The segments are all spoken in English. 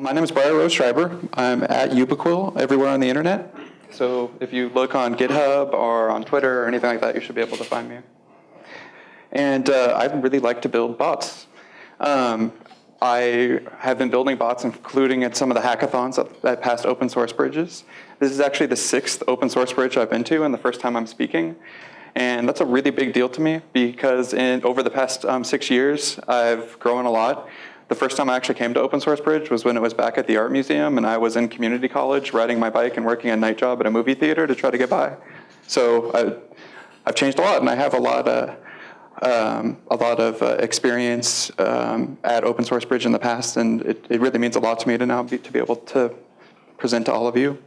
My name is Briar Rose Schreiber. I'm at Ubiquil everywhere on the internet. So if you look on GitHub or on Twitter or anything like that, you should be able to find me. And uh, I really like to build bots. Um, I have been building bots, including at some of the hackathons at past open source bridges. This is actually the sixth open source bridge I've been to and the first time I'm speaking. And that's a really big deal to me because in, over the past um, six years, I've grown a lot. The first time I actually came to Open Source Bridge was when it was back at the Art Museum and I was in community college riding my bike and working a night job at a movie theater to try to get by. So I, have changed a lot and I have a lot of, um, a lot of uh, experience um, at Open Source Bridge in the past and it, it, really means a lot to me to now be, to be able to present to all of you.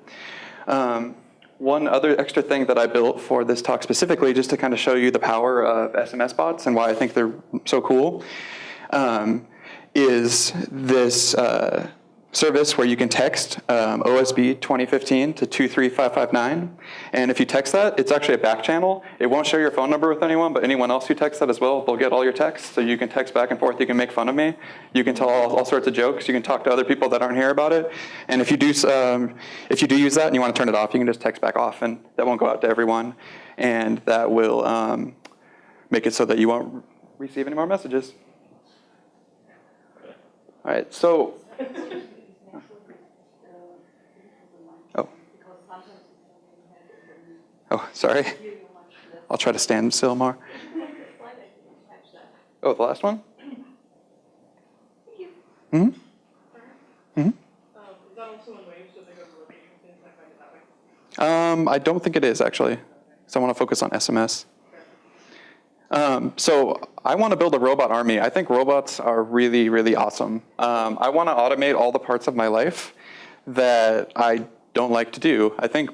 Um, one other extra thing that I built for this talk specifically, just to kind of show you the power of SMS bots and why I think they're so cool, um, is this uh, service where you can text um, OSB 2015 to 23559. And if you text that, it's actually a back channel. It won't share your phone number with anyone, but anyone else who texts that as well, they'll get all your texts. So you can text back and forth. You can make fun of me. You can tell all, all sorts of jokes. You can talk to other people that aren't here about it. And if you do, um, if you do use that and you want to turn it off, you can just text back off, and that won't go out to everyone. And that will um, make it so that you won't receive any more messages. All right, so. Oh. Oh, sorry. I'll try to stand still more. Oh, the last one? Hmm? Hmm? Um, I don't think it is actually. So I want to focus on SMS. Um, so I want to build a robot army. I think robots are really, really awesome. Um, I want to automate all the parts of my life that I don't like to do. I think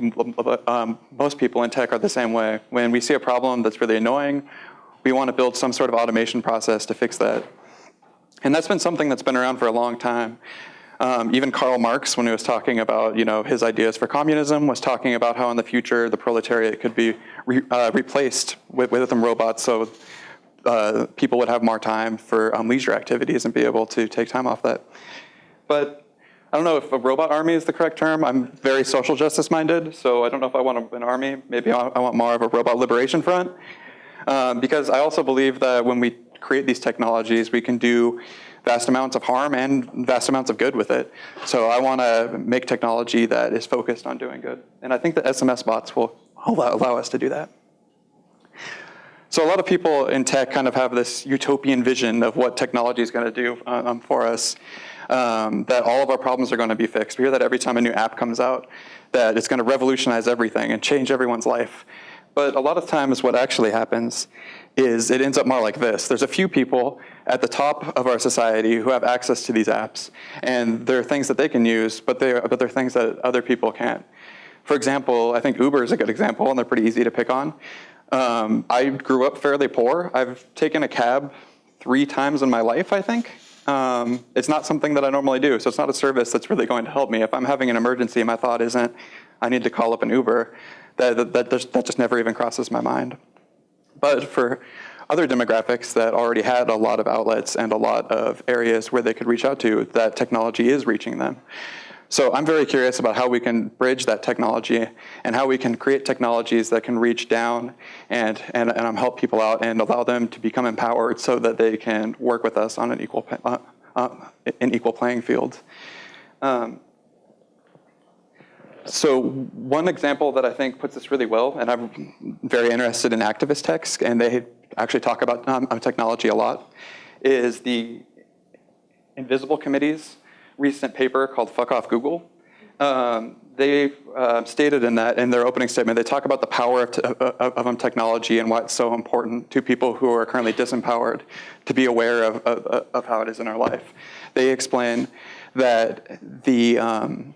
um, most people in tech are the same way. When we see a problem that's really annoying, we want to build some sort of automation process to fix that. And that's been something that's been around for a long time. Um, even Karl Marx, when he was talking about you know his ideas for communism, was talking about how in the future the proletariat could be re, uh, replaced with, with them robots, so uh, people would have more time for um, leisure activities and be able to take time off that. But I don't know if a robot army is the correct term. I'm very social justice minded, so I don't know if I want an army. Maybe I want more of a robot liberation front. Um, because I also believe that when we create these technologies, we can do vast amounts of harm and vast amounts of good with it. So I want to make technology that is focused on doing good. And I think the SMS bots will allow, allow us to do that. So a lot of people in tech kind of have this utopian vision of what technology is going to do um, for us, um, that all of our problems are going to be fixed. We hear that every time a new app comes out, that it's going to revolutionize everything and change everyone's life. But a lot of times what actually happens is it ends up more like this. There's a few people at the top of our society who have access to these apps, and there are things that they can use, but they're, but they're things that other people can't. For example, I think Uber is a good example, and they're pretty easy to pick on. Um, I grew up fairly poor. I've taken a cab three times in my life, I think. Um, it's not something that I normally do, so it's not a service that's really going to help me. If I'm having an emergency, my thought isn't, I need to call up an Uber. That, that, that, just, never even crosses my mind. But for other demographics that already had a lot of outlets and a lot of areas where they could reach out to, that technology is reaching them. So I'm very curious about how we can bridge that technology and how we can create technologies that can reach down and, and, and help people out and allow them to become empowered so that they can work with us on an equal, uh, uh, an equal playing field. Um, so one example that I think puts this really well, and I'm very interested in activist texts, and they actually talk about um, technology a lot, is the Invisible Committee's recent paper called Fuck Off Google. Um, they uh, stated in that, in their opening statement, they talk about the power of, of, of, technology and why it's so important to people who are currently disempowered to be aware of, of, of how it is in our life. They explain that the, um,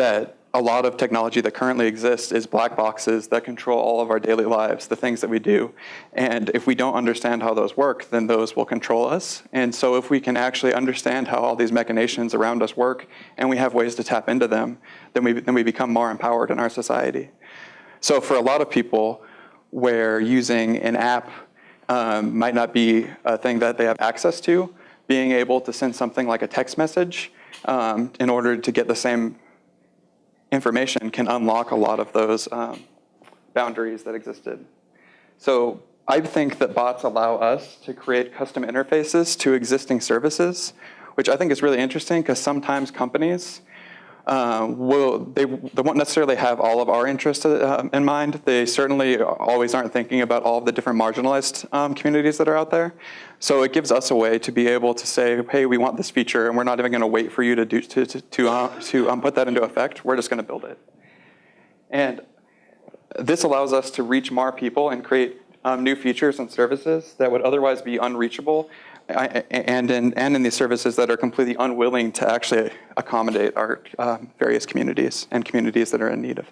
that a lot of technology that currently exists is black boxes that control all of our daily lives, the things that we do. And if we don't understand how those work, then those will control us. And so if we can actually understand how all these machinations around us work and we have ways to tap into them, then we, then we become more empowered in our society. So for a lot of people, where using an app um, might not be a thing that they have access to, being able to send something like a text message um, in order to get the same information can unlock a lot of those um, boundaries that existed. So I think that bots allow us to create custom interfaces to existing services, which I think is really interesting because sometimes companies uh, will they, they won't necessarily have all of our interests uh, in mind. They certainly always aren't thinking about all of the different marginalized um, communities that are out there. So it gives us a way to be able to say, hey, we want this feature, and we're not even going to wait for you to do to to to, uh, to um, put that into effect. We're just going to build it. And this allows us to reach more people and create um, new features and services that would otherwise be unreachable and in, and in these services that are completely unwilling to actually accommodate our um, various communities and communities that are in need of,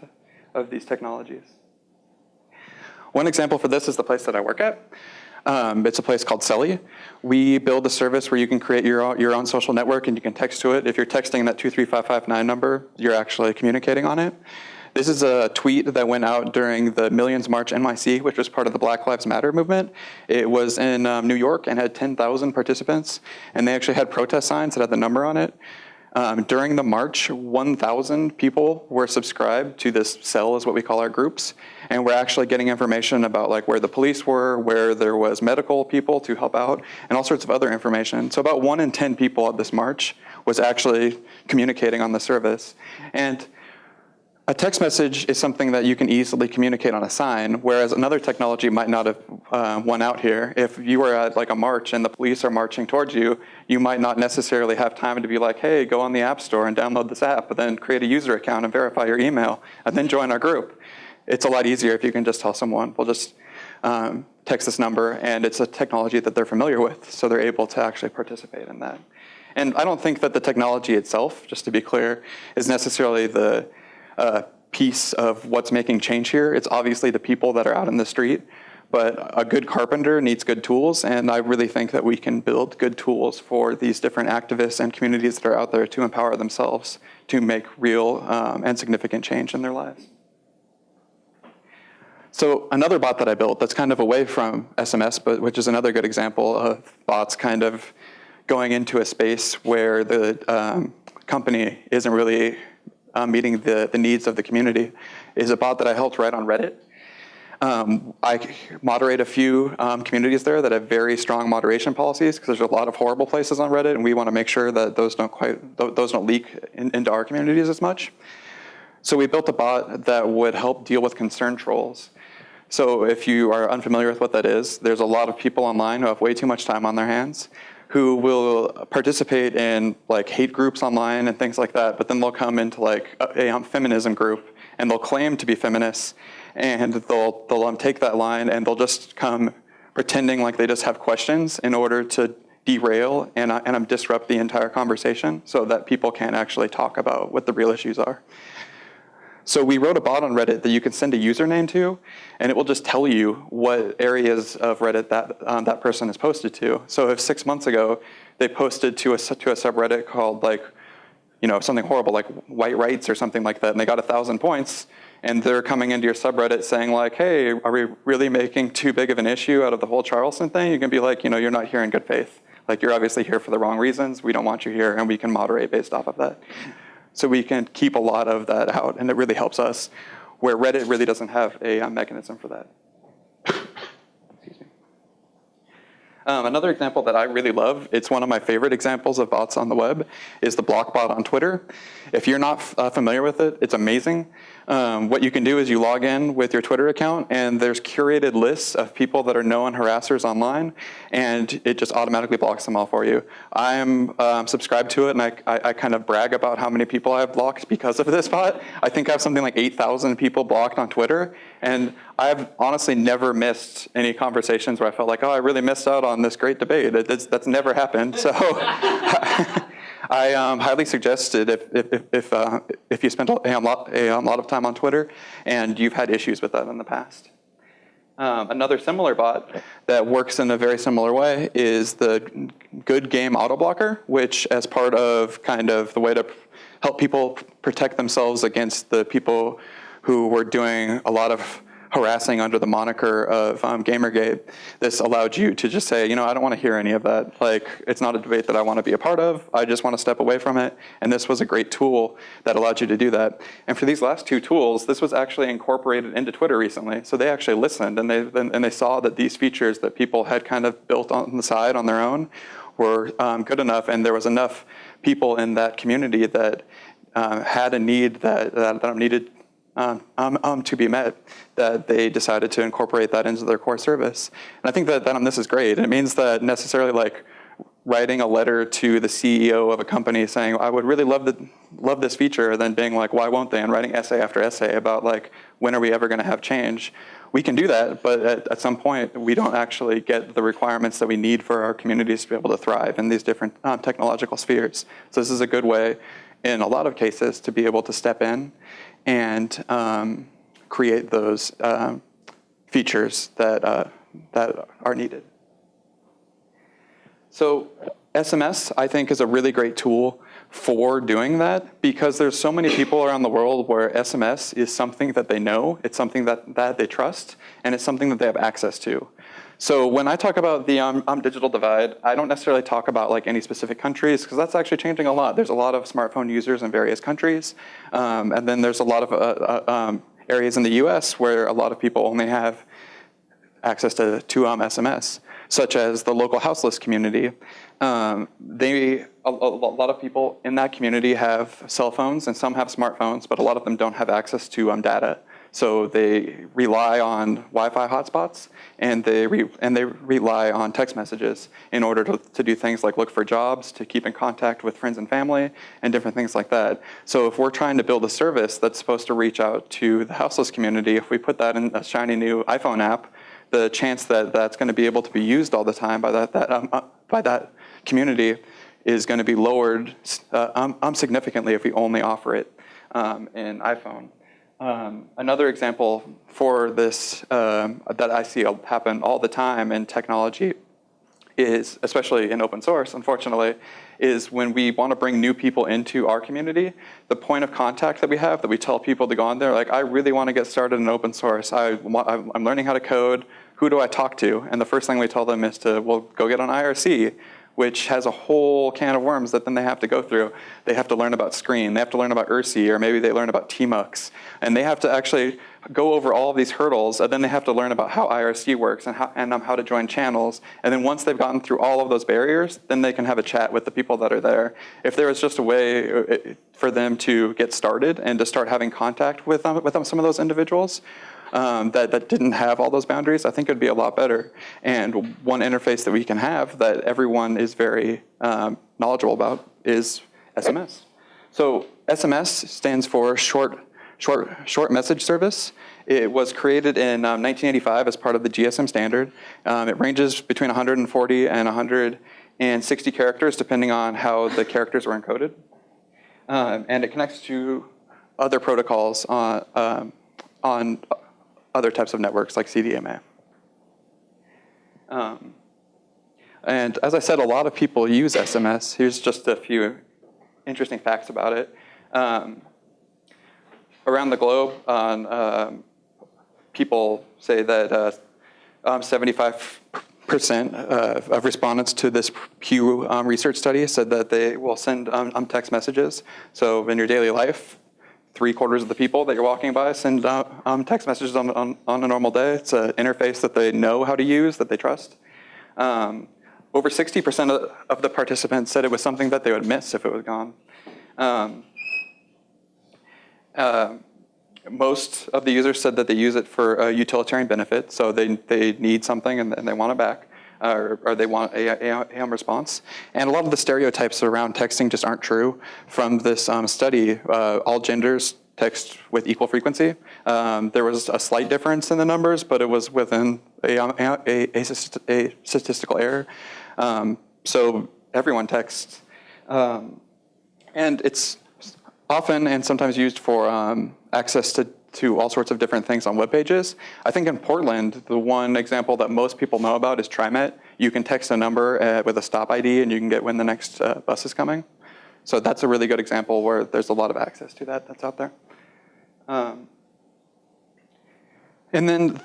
of these technologies. One example for this is the place that I work at. Um, it's a place called Celly. We build a service where you can create your own, your own social network and you can text to it. If you're texting that 23559 number, you're actually communicating on it. This is a tweet that went out during the Millions March NYC, which was part of the Black Lives Matter movement. It was in um, New York and had 10,000 participants, and they actually had protest signs that had the number on it. Um, during the march, 1,000 people were subscribed to this cell, is what we call our groups, and we're actually getting information about like where the police were, where there was medical people to help out, and all sorts of other information. So about one in 10 people at this march was actually communicating on the service. And a text message is something that you can easily communicate on a sign, whereas another technology might not have uh, won out here. If you were at like a march and the police are marching towards you, you might not necessarily have time to be like, hey, go on the app store and download this app, but then create a user account and verify your email, and then join our group. It's a lot easier if you can just tell someone, we'll just um, text this number, and it's a technology that they're familiar with, so they're able to actually participate in that. And I don't think that the technology itself, just to be clear, is necessarily the uh, piece of what's making change here. It's obviously the people that are out in the street, but a good carpenter needs good tools, and I really think that we can build good tools for these different activists and communities that are out there to empower themselves to make real um, and significant change in their lives. So another bot that I built that's kind of away from SMS, but which is another good example of bots kind of going into a space where the um, company isn't really um, meeting the, the needs of the community is a bot that I helped write on Reddit. Um, I moderate a few um, communities there that have very strong moderation policies because there's a lot of horrible places on Reddit and we want to make sure that those don't quite, those don't leak in, into our communities as much. So we built a bot that would help deal with concern trolls. So if you are unfamiliar with what that is, there's a lot of people online who have way too much time on their hands who will participate in like hate groups online and things like that, but then they'll come into like a, a feminism group and they'll claim to be feminists and they'll, they'll um, take that line and they'll just come pretending like they just have questions in order to derail and, uh, and um, disrupt the entire conversation so that people can't actually talk about what the real issues are. So we wrote a bot on Reddit that you can send a username to, and it will just tell you what areas of Reddit that, um, that person is posted to. So if six months ago, they posted to a, to a subreddit called like, you know, something horrible like white rights or something like that, and they got a thousand points, and they're coming into your subreddit saying like, hey, are we really making too big of an issue out of the whole Charleston thing? You can be like, you know, you're not here in good faith. Like you're obviously here for the wrong reasons. We don't want you here, and we can moderate based off of that. So we can keep a lot of that out, and it really helps us, where Reddit really doesn't have a, uh, mechanism for that. Excuse me. Um, another example that I really love, it's one of my favorite examples of bots on the web, is the Blockbot on Twitter. If you're not uh, familiar with it, it's amazing. Um, what you can do is you log in with your Twitter account and there's curated lists of people that are known harassers online and it just automatically blocks them all for you. I'm um, subscribed to it and I, I, I, kind of brag about how many people I've blocked because of this bot. I think I have something like 8,000 people blocked on Twitter and I've honestly never missed any conversations where I felt like, oh, I really missed out on this great debate. It, that's never happened. So I um, highly suggested if, if, if, uh, if you spent a, lot, a lot of time on Twitter and you've had issues with that in the past. Um, another similar bot that works in a very similar way is the Good Game Auto Blocker, which as part of kind of the way to help people protect themselves against the people who were doing a lot of harassing under the moniker of um, Gamergate, this allowed you to just say, you know, I don't want to hear any of that. Like, it's not a debate that I want to be a part of. I just want to step away from it. And this was a great tool that allowed you to do that. And for these last two tools, this was actually incorporated into Twitter recently. So they actually listened and they, and they saw that these features that people had kind of built on the side on their own were um, good enough and there was enough people in that community that uh, had a need that, that, that needed um, um, um, to be met, that they decided to incorporate that into their core service. And I think that, that um, this is great. It means that necessarily like writing a letter to the CEO of a company saying, I would really love, the, love this feature, then being like, why won't they? And writing essay after essay about like, when are we ever gonna have change? We can do that, but at, at some point, we don't actually get the requirements that we need for our communities to be able to thrive in these different um, technological spheres. So this is a good way, in a lot of cases, to be able to step in and um, create those um, features that, uh, that are needed. So SMS, I think, is a really great tool for doing that because there's so many people around the world where SMS is something that they know, it's something that, that they trust, and it's something that they have access to. So when I talk about the um, um, digital divide, I don't necessarily talk about like any specific countries because that's actually changing a lot. There's a lot of smartphone users in various countries. Um, and then there's a lot of uh, uh, um, areas in the US where a lot of people only have access to, to um, SMS, such as the local houseless community. Um, they, a, a, lot of people in that community have cell phones and some have smartphones, but a lot of them don't have access to data. So they rely on Wi-Fi hotspots and they, and they rely on text messages in order to, to do things like look for jobs, to keep in contact with friends and family, and different things like that. So if we're trying to build a service that's supposed to reach out to the houseless community, if we put that in a shiny new iPhone app, the chance that that's going to be able to be used all the time by that, that, um, uh, by that community is going to be lowered uh, um, um, significantly if we only offer it um, in iPhone. Um, another example for this um, that I see happen all the time in technology is, especially in open source, unfortunately, is when we want to bring new people into our community, the point of contact that we have, that we tell people to go on there, like, I really want to get started in open source. I, I'm learning how to code. Who do I talk to? And the first thing we tell them is to, well, go get on IRC which has a whole can of worms that then they have to go through. They have to learn about Screen, they have to learn about IRC, or maybe they learn about TMUX. And they have to actually go over all of these hurdles, and then they have to learn about how IRC works and how, and um, how to join channels. And then once they've gotten through all of those barriers, then they can have a chat with the people that are there. If there was just a way uh, for them to get started and to start having contact with, um, with um, some of those individuals, um, that, that didn't have all those boundaries, I think it would be a lot better. And one interface that we can have that everyone is very um, knowledgeable about is SMS. So SMS stands for short, short, short message service. It was created in um, 1985 as part of the GSM standard. Um, it ranges between 140 and 160 characters depending on how the characters were encoded. Um, and it connects to other protocols on, um, on other types of networks like CDMA. Um, and as I said, a lot of people use SMS. Here's just a few interesting facts about it. Um, around the globe, um, people say that 75% uh, uh, of respondents to this Pew um, research study said that they will send um, text messages. So in your daily life, three quarters of the people that you're walking by send uh, um, text messages on, on, on, a normal day. It's an interface that they know how to use, that they trust. Um, over 60% of, the participants said it was something that they would miss if it was gone. Um, uh, most of the users said that they use it for a utilitarian benefit, so they, they need something and, and they want it back or, or they want AM response. And a lot of the stereotypes around texting just aren't true. From this um, study, uh, all genders text with equal frequency. Um, there was a slight difference in the numbers, but it was within a, a, a, a statistical error. Um, so everyone texts. Um, and it's often and sometimes used for um, access to to all sorts of different things on web pages. I think in Portland, the one example that most people know about is TriMet. You can text a number uh, with a stop ID and you can get when the next uh, bus is coming. So that's a really good example where there's a lot of access to that that's out there. Um, And then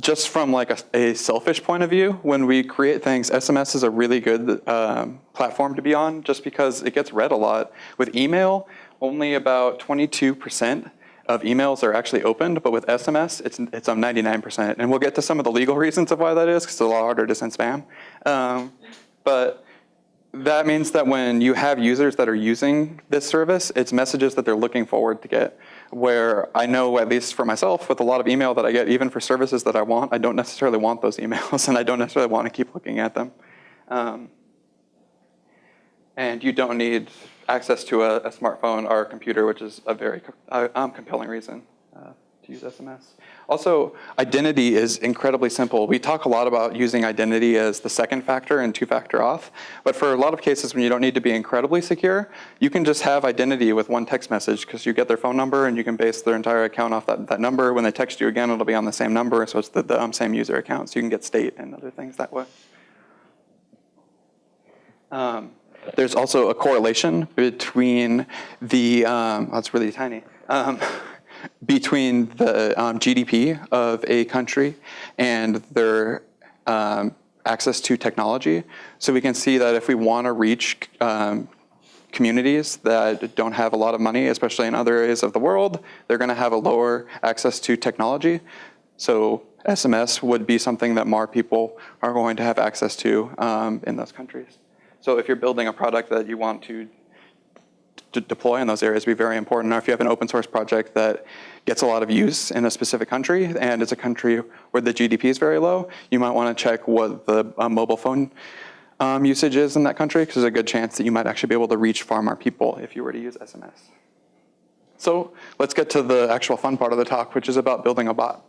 just from like a, a, selfish point of view, when we create things, SMS is a really good um, platform to be on just because it gets read a lot. With email, only about 22% of emails are actually opened, but with SMS, it's, it's on 99%. And we'll get to some of the legal reasons of why that is, because it's a lot harder to send spam. Um, but that means that when you have users that are using this service, it's messages that they're looking forward to get. Where I know, at least for myself, with a lot of email that I get, even for services that I want, I don't necessarily want those emails, and I don't necessarily want to keep looking at them. Um, and you don't need access to a, a, smartphone or a computer, which is a very um, compelling reason uh, to use SMS. Also, identity is incredibly simple. We talk a lot about using identity as the second factor in two-factor auth, but for a lot of cases when you don't need to be incredibly secure, you can just have identity with one text message because you get their phone number and you can base their entire account off that, that number. When they text you again, it'll be on the same number, so it's the, the um, same user account, so you can get state and other things that way. Um, there's also a correlation between the, um, oh, it's really tiny, um, between the um, GDP of a country and their um, access to technology. So we can see that if we want to reach um, communities that don't have a lot of money, especially in other areas of the world, they're going to have a lower access to technology. So SMS would be something that more people are going to have access to um, in those countries. So if you're building a product that you want to deploy in those areas be very important. Or if you have an open source project that gets a lot of use in a specific country and it's a country where the GDP is very low, you might want to check what the uh, mobile phone um, usage is in that country because there's a good chance that you might actually be able to reach far more people if you were to use SMS. So let's get to the actual fun part of the talk, which is about building a bot.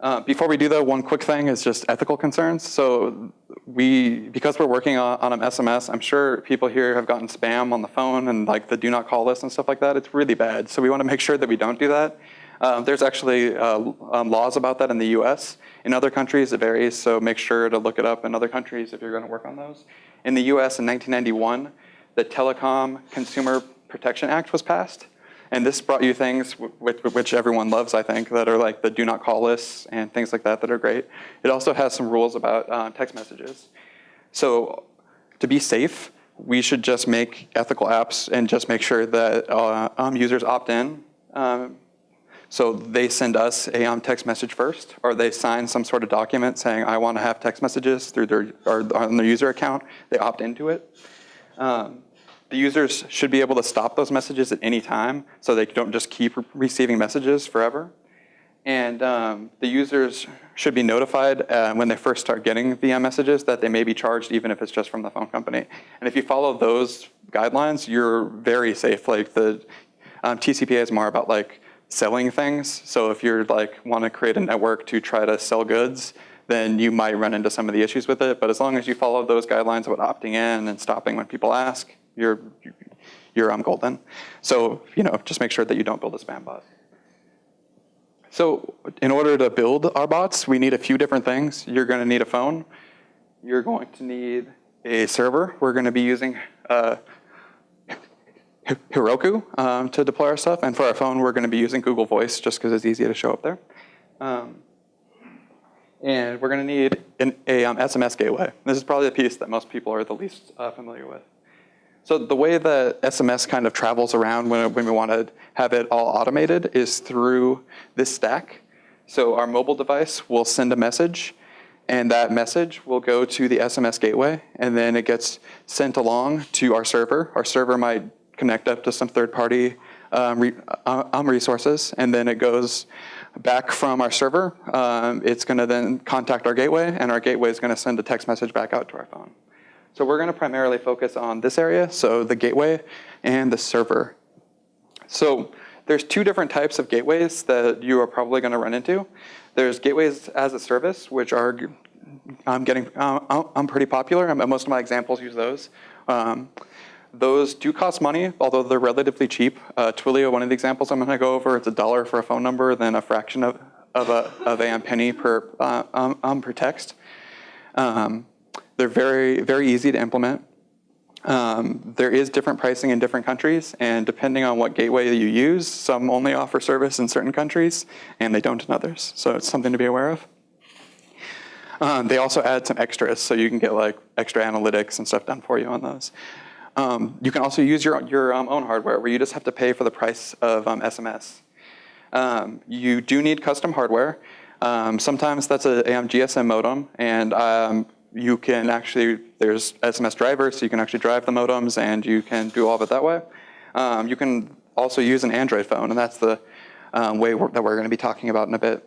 Uh, before we do that, one quick thing is just ethical concerns. So we, because we're working on, on an SMS, I'm sure people here have gotten spam on the phone and like the do not call list and stuff like that. It's really bad. So we want to make sure that we don't do that. Um, there's actually uh, um, laws about that in the US. In other countries, it varies, so make sure to look it up in other countries if you're going to work on those. In the US in 1991, the Telecom Consumer Protection Act was passed. And this brought you things which, which everyone loves, I think, that are like the do not call lists and things like that that are great. It also has some rules about uh, text messages. So to be safe, we should just make ethical apps and just make sure that uh, um, users opt in. Um, so they send us a um, text message first, or they sign some sort of document saying, I want to have text messages through their, or on their user account. They opt into it. Um, the users should be able to stop those messages at any time so they don't just keep receiving messages forever. And um, the users should be notified uh, when they first start getting the messages that they may be charged even if it's just from the phone company. And if you follow those guidelines, you're very safe. Like the um, TCPA is more about like selling things. So if you're like want to create a network to try to sell goods, then you might run into some of the issues with it. But as long as you follow those guidelines about opting in and stopping when people ask, you're, you're um, golden. So, you know, just make sure that you don't build a spam bot. So in order to build our bots, we need a few different things. You're going to need a phone. You're going to need a server. We're going to be using uh, Heroku um, to deploy our stuff. And for our phone, we're going to be using Google Voice just because it's easy to show up there. Um, and we're going to need an, a um, SMS gateway. This is probably the piece that most people are the least uh, familiar with. So the way the SMS kind of travels around when, when we want to have it all automated is through this stack. So our mobile device will send a message and that message will go to the SMS gateway and then it gets sent along to our server. Our server might connect up to some third party um, re uh, um, resources and then it goes back from our server. Um, it's gonna then contact our gateway and our gateway is gonna send a text message back out to our phone. So we're going to primarily focus on this area, so the gateway and the server. So there's two different types of gateways that you are probably going to run into. There's gateways as a service, which are I'm getting uh, I'm pretty popular. Most of my examples use those. Um, those do cost money, although they're relatively cheap. Uh, Twilio, one of the examples I'm going to go over, it's a dollar for a phone number, then a fraction of, of a, of a penny per, uh, um, um, per text. Um, they're very, very easy to implement. Um, there is different pricing in different countries, and depending on what gateway you use, some only offer service in certain countries, and they don't in others. So it's something to be aware of. Um, they also add some extras, so you can get like extra analytics and stuff done for you on those. Um, you can also use your, your um, own hardware, where you just have to pay for the price of SMS. Um, you do need custom hardware. Um, sometimes that's a GSM modem, and you can actually, there's SMS drivers, so you can actually drive the modems and you can do all of it that way. Um, you can also use an Android phone, and that's the um, way we're, that we're going to be talking about in a bit.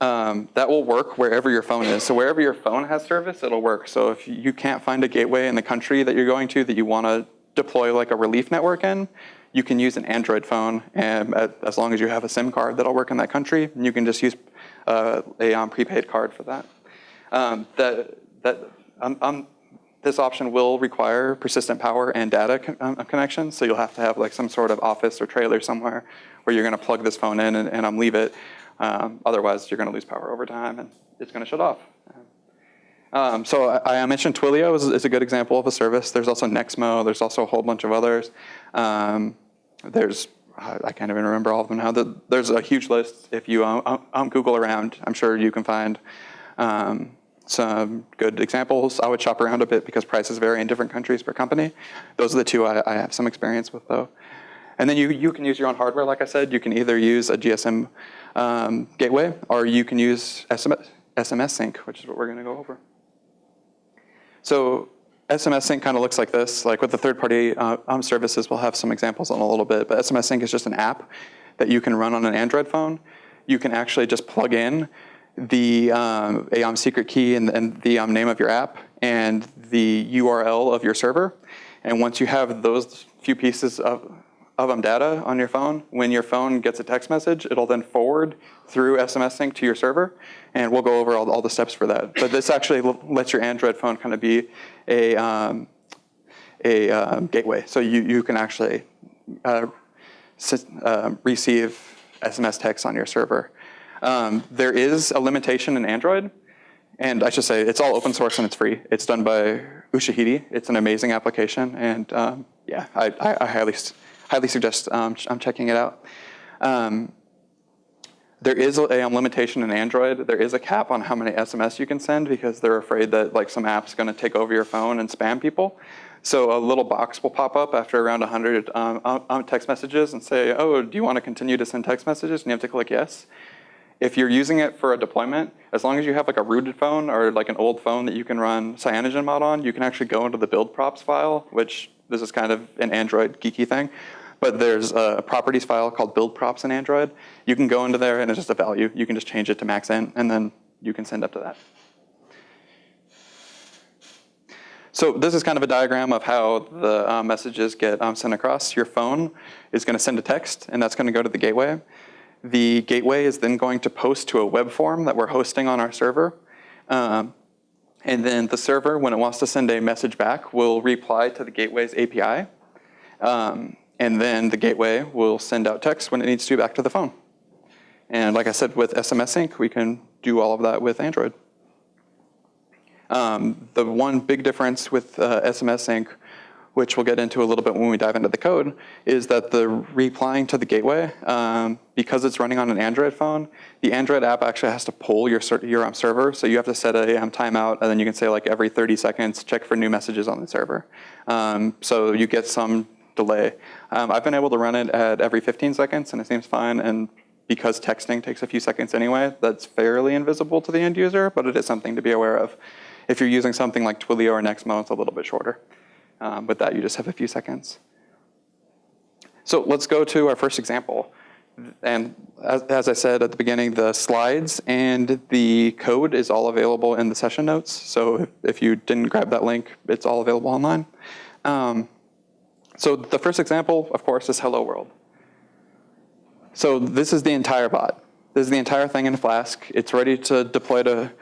Um, that will work wherever your phone is. So wherever your phone has service, it'll work. So if you can't find a gateway in the country that you're going to that you want to deploy like a relief network in, you can use an Android phone, and as long as you have a SIM card that'll work in that country, and you can just use uh, a um, prepaid card for that. Um, the, that um, um, this option will require persistent power and data con um, connection. So you'll have to have like some sort of office or trailer somewhere where you're going to plug this phone in and, and um, leave it. Um, otherwise, you're going to lose power over time and it's going to shut off. Um, so I, I, mentioned Twilio is, is, a good example of a service. There's also Nexmo. There's also a whole bunch of others. there's I can't even remember all of them now. There's a huge list. If you um, Google around, I'm sure you can find um, some good examples. I would shop around a bit because prices vary in different countries per company. Those are the two I, I have some experience with though. And then you, you can use your own hardware, like I said. You can either use a GSM um, gateway or you can use SMS, SMS sync, which is what we're gonna go over. So SMS sync kind of looks like this. Like with the third-party uh, um, services, we'll have some examples on a little bit, but SMS sync is just an app that you can run on an Android phone. You can actually just plug in the um, AOM secret key and, and the um, name of your app and the URL of your server. And once you have those few pieces of, of um, data on your phone, when your phone gets a text message, it'll then forward through SMS sync to your server. And we'll go over all, all the steps for that. But this actually lets your Android phone kind of be a, um, a uh, gateway. So you, you can actually uh, uh, receive SMS text on your server. Um, there is a limitation in Android, and I should say it's all open source and it's free. It's done by Ushahidi. It's an amazing application, and um, yeah, I, I, I, highly, highly suggest um, I'm checking it out. Um, there is a, a, limitation in Android. There is a cap on how many SMS you can send because they're afraid that like some app's going to take over your phone and spam people. So a little box will pop up after around 100 um, um, text messages and say, oh, do you want to continue to send text messages? And you have to click yes. If you're using it for a deployment, as long as you have like a rooted phone or like an old phone that you can run CyanogenMod on, you can actually go into the build props file, which this is kind of an Android geeky thing. But there's a properties file called build props in Android. You can go into there and it's just a value. You can just change it to max int and then you can send up to that. So this is kind of a diagram of how the uh, messages get um, sent across. Your phone is going to send a text, and that's going to go to the gateway. The gateway is then going to post to a web form that we're hosting on our server. Um, and then the server, when it wants to send a message back, will reply to the gateway's API. Um, and then the gateway will send out text when it needs to back to the phone. And like I said, with SMS sync, we can do all of that with Android. Um, the one big difference with uh, SMS sync which we'll get into a little bit when we dive into the code, is that the replying to the gateway, um, because it's running on an Android phone, the Android app actually has to pull your, your um, server. So you have to set a timeout, and then you can say like every 30 seconds, check for new messages on the server. Um, so you get some delay. Um, I've been able to run it at every 15 seconds, and it seems fine. And because texting takes a few seconds anyway, that's fairly invisible to the end user, but it is something to be aware of. If you're using something like Twilio or Nexmo, it's a little bit shorter. Um, with that, you just have a few seconds. So let's go to our first example. And as, as, I said at the beginning, the slides and the code is all available in the session notes. So if, if you didn't grab that link, it's all available online. Um, so the first example, of course, is Hello World. So this is the entire bot. This is the entire thing in Flask. It's ready to deploy to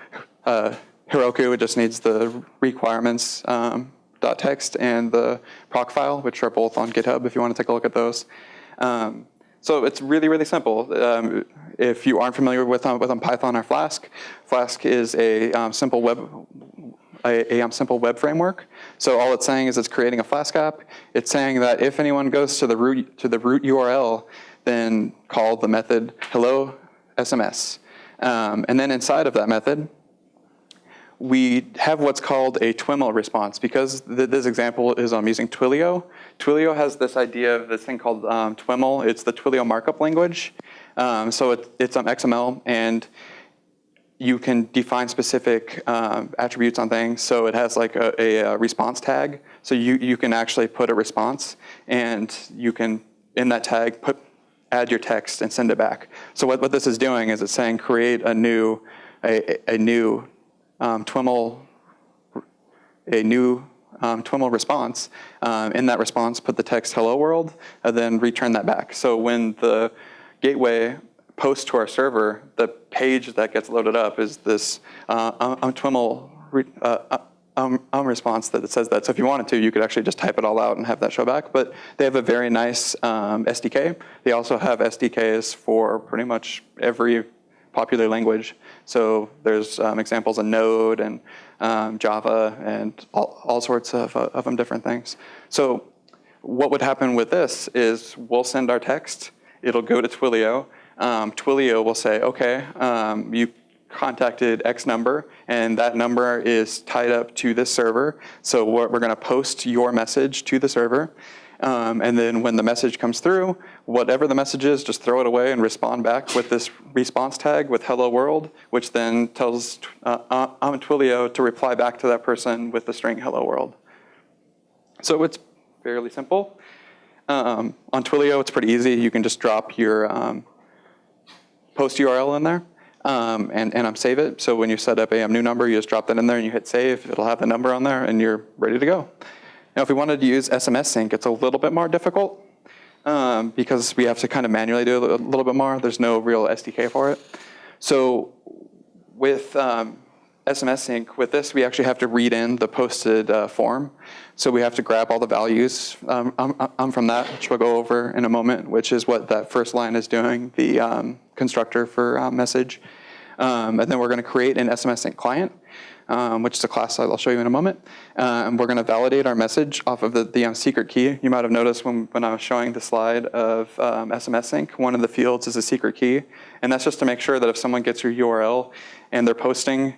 uh, Heroku. It just needs the requirements um, .text and the Procfile, which are both on GitHub if you want to take a look at those. Um, so it's really, really simple. Um, if you aren't familiar with, um, with um, Python or Flask, Flask is a um, simple web a, a um, simple web framework. So all it's saying is it's creating a Flask app. It's saying that if anyone goes to the root to the root URL, then call the method hello SMS. And then inside of that method, we have what's called a TWIML response. Because th this example is I'm using Twilio, Twilio has this idea of this thing called um, TWIML. It's the Twilio markup language. Um, so it, it's on XML, and you can define specific um, attributes on things. So it has like a, a, a, response tag. So you, you can actually put a response, and you can, in that tag, put add your text and send it back. So what, what this is doing is it's saying create a new, a, a new um, TWIML, a new um, TWIML response. Um, in that response, put the text hello world, and then return that back. So when the gateway posts to our server, the page that gets loaded up is this uh, um, TWIML uh, um, um, response that says that. So if you wanted to, you could actually just type it all out and have that show back. But they have a very nice um, SDK. They also have SDKs for pretty much every popular language. So there's um, examples of Node and um, Java and all, all sorts of, uh, of them different things. So what would happen with this is we'll send our text, it'll go to Twilio, um, Twilio will say, okay, um, you contacted X number, and that number is tied up to this server. So we're, we're going to post your message to the server. Um, and then when the message comes through, whatever the message is, just throw it away and respond back with this response tag with hello world, which then tells uh, um, Twilio to reply back to that person with the string hello world. So it's fairly simple. Um, on Twilio, it's pretty easy. You can just drop your um, post URL in there um, and, and um, save it. So when you set up a new number, you just drop that in there and you hit save. It'll have the number on there and you're ready to go. Now, if we wanted to use SMS sync, it's a little bit more difficult um, because we have to kind of manually do a little bit more. There's no real SDK for it. So with um, SMS sync, with this, we actually have to read in the posted uh, form. So we have to grab all the values um, um, um, from that, which we'll go over in a moment, which is what that first line is doing, the um, constructor for uh, message. Um, and then we're going to create an SMS sync client, um, which is a class I'll show you in a moment. Uh, and we're going to validate our message off of the, the um, secret key. You might have noticed when, when I was showing the slide of SMS sync, one of the fields is a secret key. And that's just to make sure that if someone gets your URL and they're posting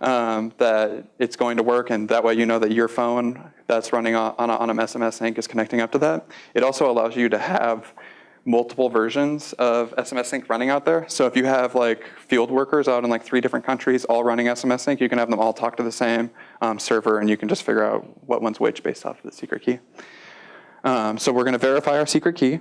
um, that it's going to work and that way you know that your phone that's running on, on, a, on a SMS sync is connecting up to that. It also allows you to have multiple versions of SMS sync running out there. So if you have like field workers out in like three different countries all running SMS sync, you can have them all talk to the same um, server and you can just figure out what one's which based off of the secret key. Um, so we're gonna verify our secret key.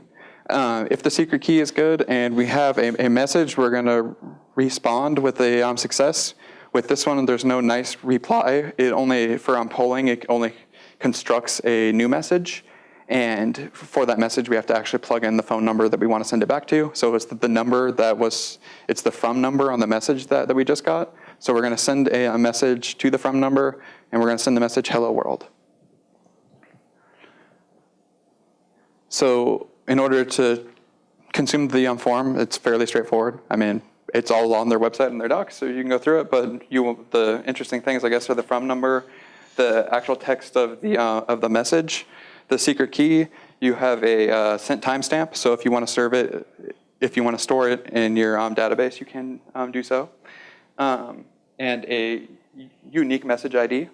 Uh, if the secret key is good and we have a, a message, we're gonna respond with a um, success. With this one, there's no nice reply. It only, for um, polling, it only constructs a new message. And for that message, we have to actually plug in the phone number that we want to send it back to. So it's the number that was, it's the from number on the message that, that we just got. So we're going to send a, a message to the from number, and we're going to send the message, hello world. So in order to consume the um, form, it's fairly straightforward. I mean, it's all on their website and their docs, so you can go through it. But you, the interesting things, I guess, are the from number, the actual text of the uh, of the message, the secret key. You have a uh, sent timestamp, so if you want to serve it, if you want to store it in your um, database, you can um, do so, um, and a unique message ID,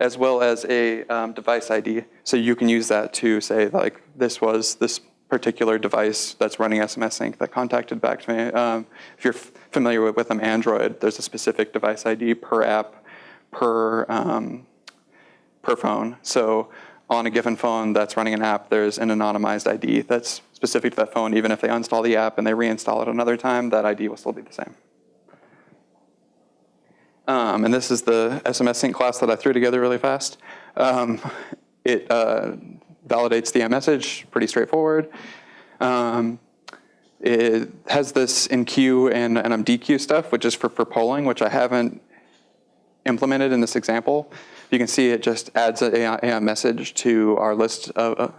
as well as a um, device ID. So you can use that to say like this was this particular device that's running SMS sync that contacted back to me. Um, if you're familiar with, with Android, there's a specific device ID per app, per, um, per phone. So on a given phone that's running an app, there's an anonymized ID that's specific to that phone. Even if they uninstall the app and they reinstall it another time, that ID will still be the same. Um, and this is the SMS sync class that I threw together really fast. Um, it uh, validates the message, pretty straightforward. Um, it has this enqueue and, and dequeue stuff, which is for, for polling, which I haven't implemented in this example. You can see it just adds a, a message to our list of,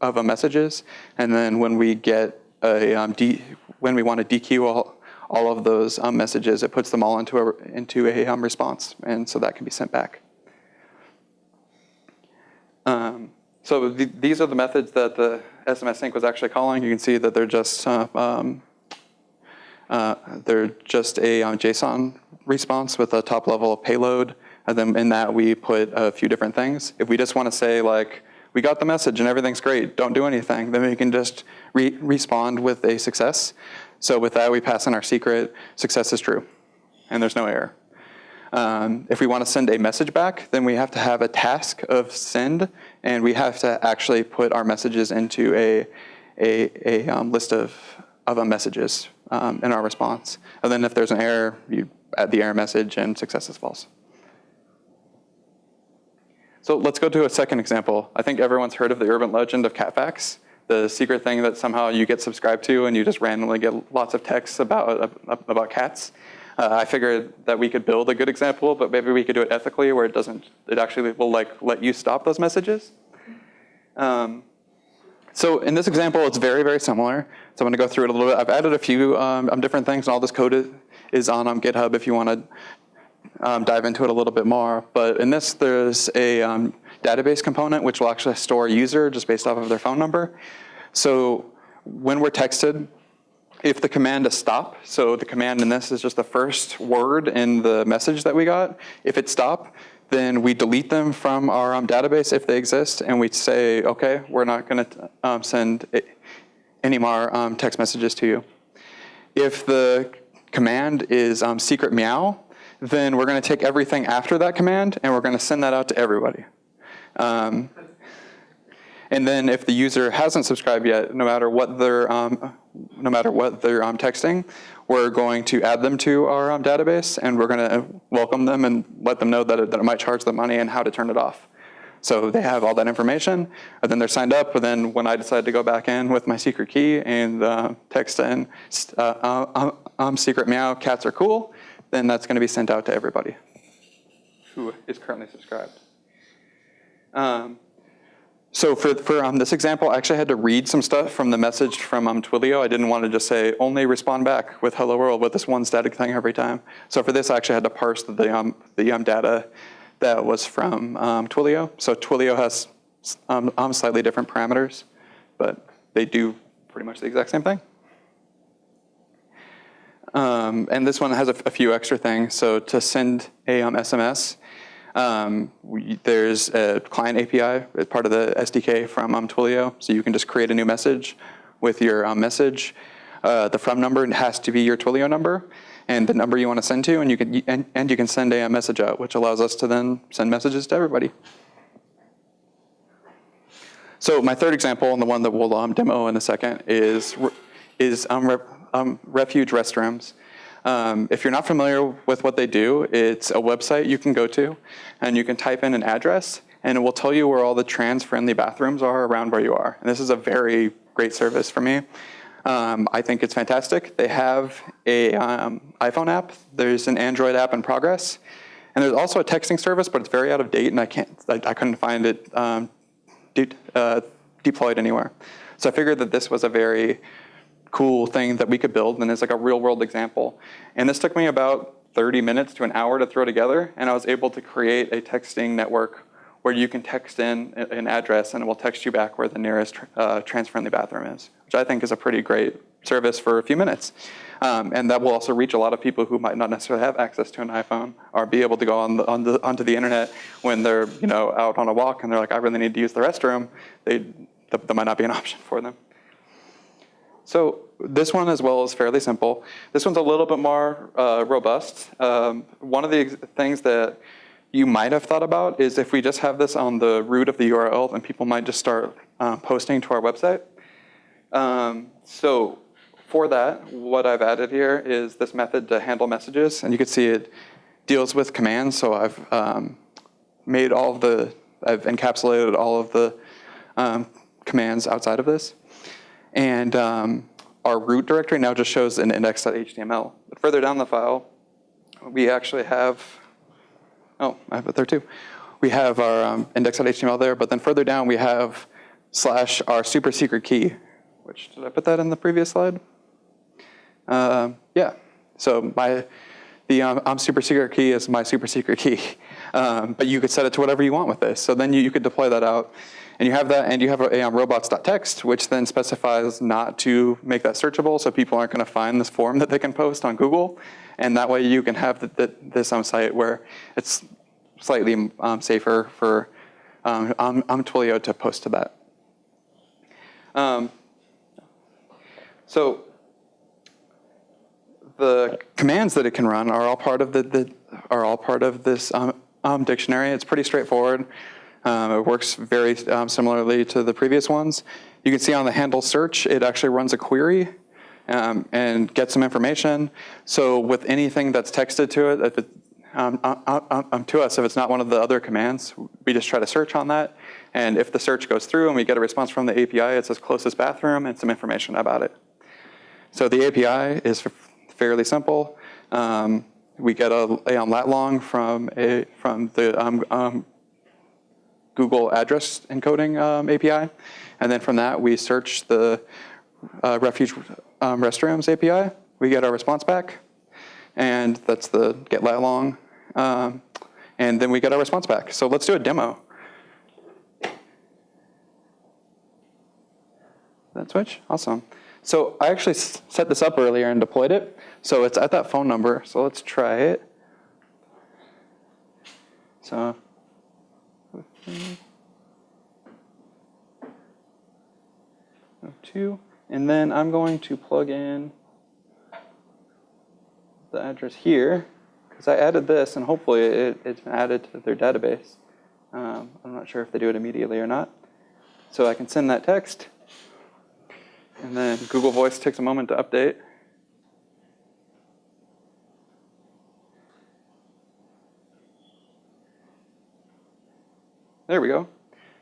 of messages. And then when we get a, um, when we want to dequeue all, all of those um, messages, it puts them all into a, into a um, response. And so that can be sent back. Um, so th these are the methods that the SMS sync was actually calling. You can see that they're just uh, um, uh, they're just a um, JSON response with a top level payload. And then in that we put a few different things. If we just want to say like, we got the message and everything's great, don't do anything, then we can just re respond with a success. So with that, we pass in our secret, success is true, and there's no error. Um, if we want to send a message back, then we have to have a task of send, and we have to actually put our messages into a, a, a um, list of, of messages um, in our response. And then if there's an error, you add the error message and success is false. So let's go to a second example. I think everyone's heard of the urban legend of Cat Facts, the secret thing that somehow you get subscribed to and you just randomly get lots of texts about, about cats. Uh, I figured that we could build a good example, but maybe we could do it ethically where it doesn't, it actually will like let you stop those messages. Um, so in this example, it's very, very similar. So I'm gonna go through it a little bit. I've added a few um, different things and all this code is, is on um, GitHub if you wanna um, dive into it a little bit more. But in this, there's a um, database component which will actually store a user just based off of their phone number. So when we're texted, if the command is stop, so the command in this is just the first word in the message that we got, if it's stop, then we delete them from our um, database if they exist, and we say, okay, we're not gonna um, send any more um, text messages to you. If the command is um, secret meow, then we're gonna take everything after that command and we're gonna send that out to everybody. Um, and then if the user hasn't subscribed yet, no matter what they're, um, no matter what they're texting, we're going to add them to our um, database and we're gonna welcome them and let them know that it, that it might charge them money and how to turn it off. So they have all that information, and then they're signed up, and then when I decide to go back in with my secret key and uh, text in, uh, um, secret meow, cats are cool, then that's gonna be sent out to everybody who is currently subscribed. Um, so for, for um, this example, I actually had to read some stuff from the message from um, Twilio. I didn't want to just say, only respond back with hello world with this one static thing every time. So for this, I actually had to parse the, um, the um, data that was from um, Twilio. So Twilio has um, um, slightly different parameters, but they do pretty much the exact same thing. Um, and this one has a, a, few extra things. So to send a SMS, um, we, there's a client API as part of the SDK from um, Twilio. So you can just create a new message with your um, message. Uh, the from number has to be your Twilio number and the number you want to send to, and you can and, and you can send a message out, which allows us to then send messages to everybody. So my third example, and the one that we'll um, demo in a second, is is um, um, refuge restrooms. Um, if you're not familiar with what they do, it's a website you can go to, and you can type in an address, and it will tell you where all the trans-friendly bathrooms are around where you are. And this is a very great service for me. Um, I think it's fantastic. They have a um, iPhone app. There's an Android app in progress. And there's also a texting service, but it's very out of date and I can't, I, I couldn't find it um, de uh, deployed anywhere. So I figured that this was a very cool thing that we could build and it's like a real world example. And this took me about 30 minutes to an hour to throw together and I was able to create a texting network where you can text in an address and it will text you back where the nearest uh, trans-friendly bathroom is, which I think is a pretty great service for a few minutes. Um, and that will also reach a lot of people who might not necessarily have access to an iPhone or be able to go on the, on the, onto the internet when they're you know, out on a walk and they're like, I really need to use the restroom. They, that, that might not be an option for them. So this one as well is fairly simple. This one's a little bit more uh, robust. Um, one of the things that you might have thought about is if we just have this on the root of the URL, then people might just start uh, posting to our website. Um, so for that, what I've added here is this method to handle messages. And you can see it deals with commands. So I've um, made all of the, I've encapsulated all of the um, commands outside of this. And um, our root directory now just shows an index.html. But further down the file, we actually have Oh, I have it there too. We have our um, index.html there, but then further down we have slash our super secret key, which, did I put that in the previous slide? Uh, yeah, so my the um, um, super secret key is my super secret key. Um, but you could set it to whatever you want with this. So then you, you could deploy that out. And you have that, and you have a, um, robots.txt, which then specifies not to make that searchable, so people aren't going to find this form that they can post on Google. And that way you can have the, the, this um, site where it's slightly um, safer for um, um, um, Twilio to post to that. Um, so the commands that it can run are all part of the, the are all part of this um, dictionary. It's pretty straightforward. Um, it works very um, similarly to the previous ones. You can see on the handle search, it actually runs a query um, and gets some information. So with anything that's texted to it, if it um, um, um, to us, if it's not one of the other commands, we just try to search on that. And if the search goes through and we get a response from the API, it says closest bathroom and some information about it. So the API is fairly simple. Um, we get a, a lat long from a from the Google address encoding um, API, and then from that we search the uh, refuge um, restrooms API. We get our response back, and that's the get lat long, um, and then we get our response back. So let's do a demo. That switch, awesome. So I actually set this up earlier and deployed it. So it's at that phone number. So let's try it. So two, and then I'm going to plug in the address here because I added this and hopefully it, it's been added to their database. Um, I'm not sure if they do it immediately or not. So I can send that text and then Google Voice takes a moment to update. There we go.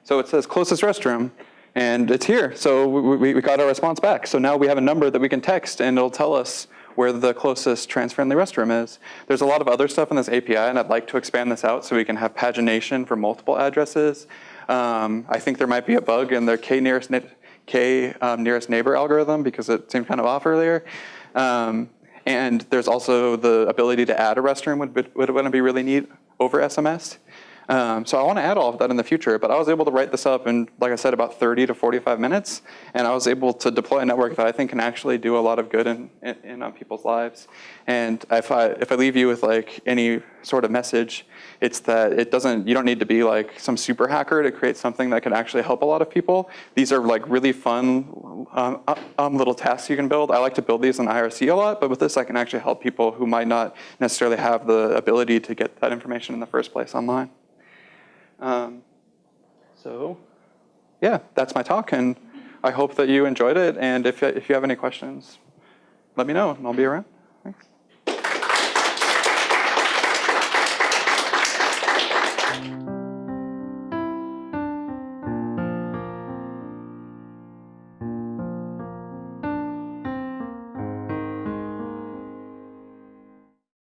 So it says closest restroom, and it's here. So we, we, got our response back. So now we have a number that we can text, and it'll tell us where the closest trans-friendly restroom is. There's a lot of other stuff in this API, and I'd like to expand this out so we can have pagination for multiple addresses. Um, I think there might be a bug in their k nearest, k um, nearest neighbor algorithm because it seemed kind of off earlier. Um, and there's also the ability to add a restroom would, would, would be really neat over SMS. Um, so I want to add all of that in the future, but I was able to write this up in, like I said, about 30 to 45 minutes, and I was able to deploy a network that I think can actually do a lot of good in, in, in on people's lives. And if I, if I leave you with like any sort of message, it's that it doesn't, you don't need to be like some super hacker to create something that can actually help a lot of people. These are like really fun um, um, little tasks you can build. I like to build these in IRC a lot, but with this I can actually help people who might not necessarily have the ability to get that information in the first place online. Um, so yeah, that's my talk, and I hope that you enjoyed it. And if, if you have any questions, let me know, and I'll be around.